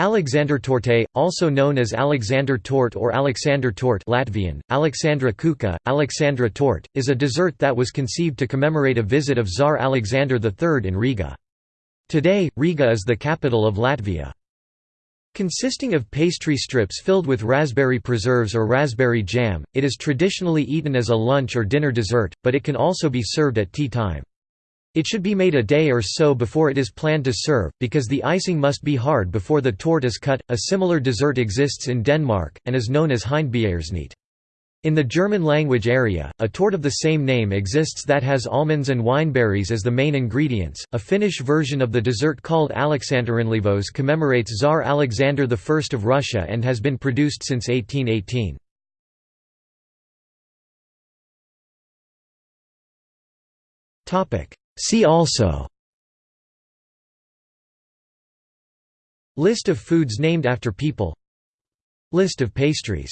Alexandertorte, also known as Alexander Torte or Alexander Torte Latvian, Alexandra Kuka, Alexandra Torte, is a dessert that was conceived to commemorate a visit of Tsar Alexander III in Riga. Today, Riga is the capital of Latvia. Consisting of pastry strips filled with raspberry preserves or raspberry jam, it is traditionally eaten as a lunch or dinner dessert, but it can also be served at tea time. It should be made a day or so before it is planned to serve, because the icing must be hard before the torte is cut. A similar dessert exists in Denmark, and is known as Hindbjergsnit. In the German language area, a torte of the same name exists that has almonds and wineberries as the main ingredients. A Finnish version of the dessert called Aleksanterinleivos commemorates Tsar Alexander I of Russia and has been produced since 1818. Topic: See also. List of foods named after people. List of pastries